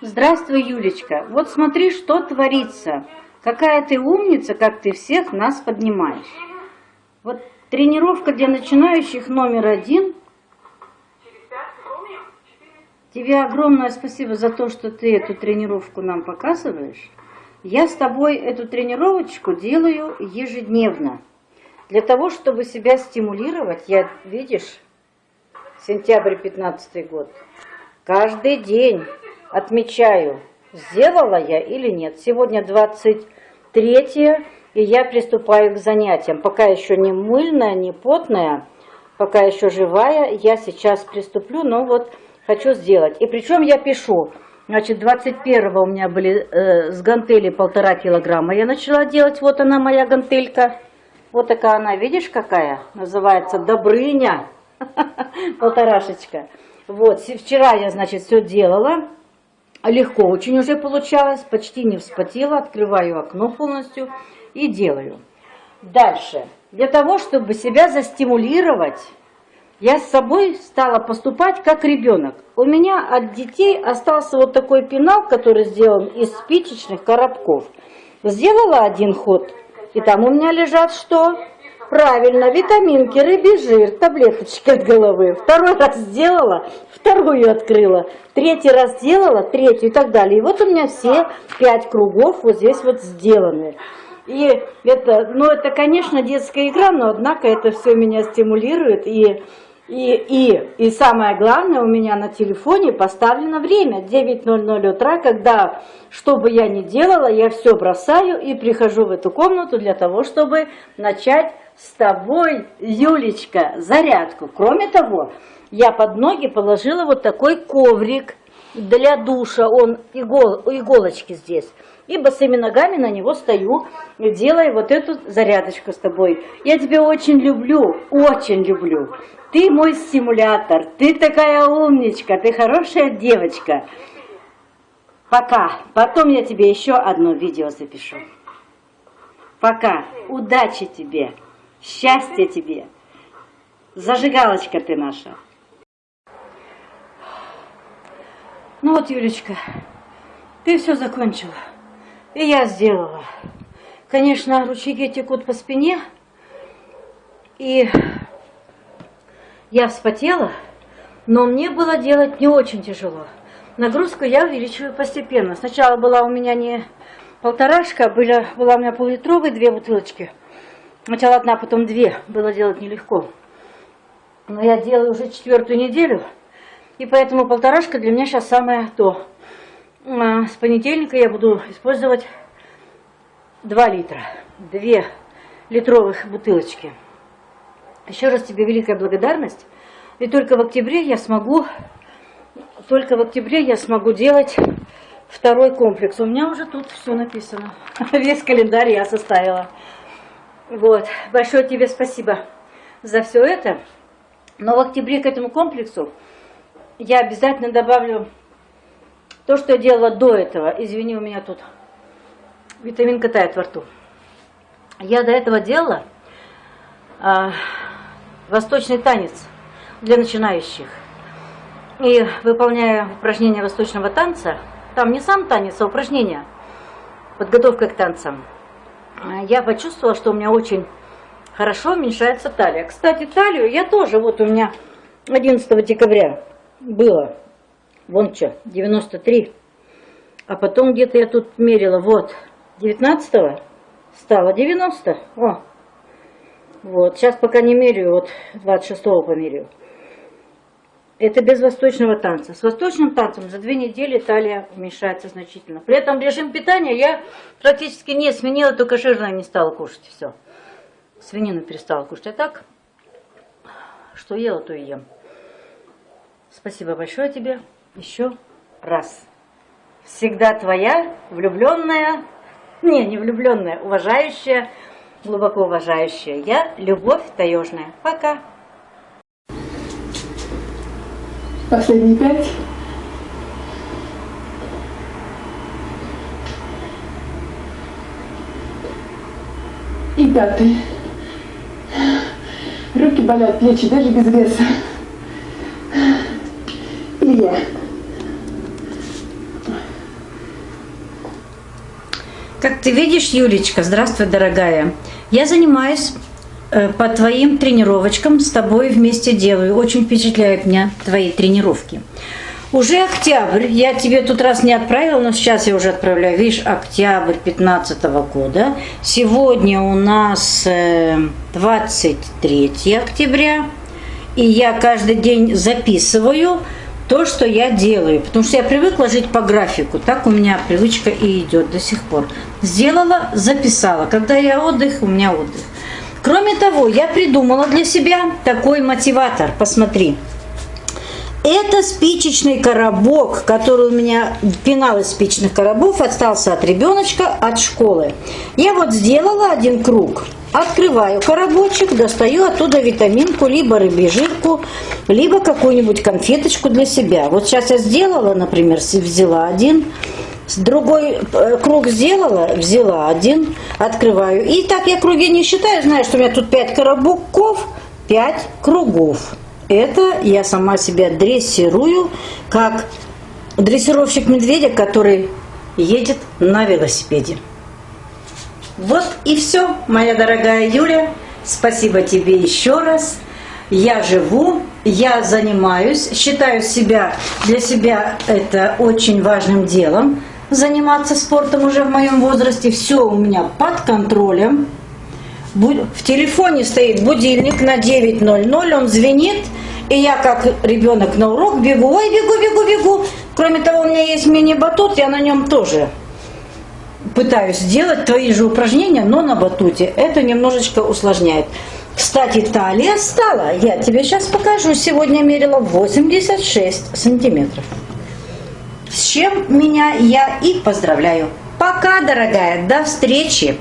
Здравствуй, Юлечка. Вот смотри, что творится. Какая ты умница, как ты всех нас поднимаешь. Вот тренировка для начинающих номер один. Тебе огромное спасибо за то, что ты эту тренировку нам показываешь. Я с тобой эту тренировочку делаю ежедневно. Для того, чтобы себя стимулировать, я, видишь, сентябрь 15 год, каждый день отмечаю, сделала я или нет. Сегодня 23 и я приступаю к занятиям. Пока еще не мыльная, не потная, пока еще живая, я сейчас приступлю, но вот хочу сделать. И причем я пишу, значит, 21 у меня были э, с гантели полтора килограмма. Я начала делать, вот она моя гантелька. Вот такая она, видишь какая? Называется Добрыня. Полторашечка. Вот, вчера я, значит, все делала. Легко очень уже получалось, почти не вспотела. Открываю окно полностью и делаю. Дальше. Для того, чтобы себя застимулировать, я с собой стала поступать как ребенок. У меня от детей остался вот такой пенал, который сделан из спичечных коробков. Сделала один ход, и там у меня лежат что? Правильно, витаминки, рыбий жир, таблеточки от головы. Второй раз сделала, вторую открыла. Третий раз сделала, третью и так далее. И вот у меня все пять кругов вот здесь вот сделаны. И это, ну это, конечно, детская игра, но однако это все меня стимулирует. И, и, и, и самое главное, у меня на телефоне поставлено время 9.00 утра, когда, что бы я ни делала, я все бросаю и прихожу в эту комнату для того, чтобы начать с тобой, Юлечка, зарядку. Кроме того, я под ноги положила вот такой коврик для душа, он игол, иголочки здесь и босыми ногами на него стою, делая вот эту зарядочку с тобой. Я тебя очень люблю, очень люблю. Ты мой стимулятор, ты такая умничка, ты хорошая девочка. Пока. Потом я тебе еще одно видео запишу. Пока. Удачи тебе. Счастья тебе. Зажигалочка ты наша. Ну вот, Юлечка, ты все закончила. И я сделала. Конечно, ручейки текут по спине. И я вспотела, но мне было делать не очень тяжело. Нагрузку я увеличиваю постепенно. Сначала была у меня не полторашка, была, была у меня поллитровые две бутылочки. Сначала одна, потом две. Было делать нелегко. Но я делаю уже четвертую неделю. И поэтому полторашка для меня сейчас самое то. А, с понедельника я буду использовать 2 литра, 2 литровых бутылочки. Еще раз тебе великая благодарность. И только в октябре я смогу, только в октябре я смогу делать второй комплекс. У меня уже тут все написано. Весь календарь я составила. Вот. Большое тебе спасибо за все это. Но в октябре к этому комплексу я обязательно добавлю то, что я делала до этого, извини, у меня тут витаминка тает во рту. Я до этого делала а, восточный танец для начинающих. И выполняя упражнения восточного танца, там не сам танец, а упражнения, подготовка к танцам, я почувствовала, что у меня очень хорошо уменьшается талия. Кстати, талию я тоже, вот у меня 11 декабря было Вон что, 93. А потом где-то я тут мерила, вот, 19 стало 90. О, вот, сейчас пока не меряю, вот 26 померяю. Это без восточного танца. С восточным танцем за две недели талия уменьшается значительно. При этом режим питания я практически не сменила, только жирное не стала кушать. Все. Свинину перестала кушать. А так, что ела, то и ем. Спасибо большое тебе еще раз. Всегда твоя влюбленная, не, не влюбленная, уважающая, глубоко уважающая я, Любовь Таежная. Пока. Последние пять. И пятый. Руки болят, плечи даже без веса. И я. Как ты видишь, Юлечка, здравствуй, дорогая. Я занимаюсь по твоим тренировочкам, с тобой вместе делаю. Очень впечатляют меня твои тренировки. Уже октябрь, я тебе тут раз не отправила, но сейчас я уже отправляю. Видишь, октябрь 15 года. Сегодня у нас 23 э, октября. И я каждый день записываю то, что я делаю. Потому что я привыкла жить по графику. Так у меня привычка и идет до сих пор. Сделала, записала. Когда я отдых, у меня отдых. Кроме того, я придумала для себя такой мотиватор. Посмотри. Это спичечный коробок, который у меня, пенал из спичных коробов, остался от ребеночка, от школы. Я вот сделала один круг, открываю коробочек, достаю оттуда витаминку, либо рыбьежирку, либо какую-нибудь конфеточку для себя. Вот сейчас я сделала, например, взяла один, другой э, круг сделала, взяла один, открываю. И так я круги не считаю, знаю, что у меня тут 5 коробков, 5 кругов. Это я сама себя дрессирую, как дрессировщик медведя, который едет на велосипеде. Вот и все, моя дорогая Юля. Спасибо тебе еще раз. Я живу, я занимаюсь, считаю себя для себя это очень важным делом, заниматься спортом уже в моем возрасте. Все у меня под контролем. В телефоне стоит будильник на 9.00, он звенит, и я как ребенок на урок бегу, ой, бегу, бегу, бегу. Кроме того, у меня есть мини-батут, я на нем тоже пытаюсь сделать твои же упражнения, но на батуте. Это немножечко усложняет. Кстати, талия стала, я тебе сейчас покажу, сегодня мерила 86 сантиметров. С чем меня я и поздравляю. Пока, дорогая, до встречи!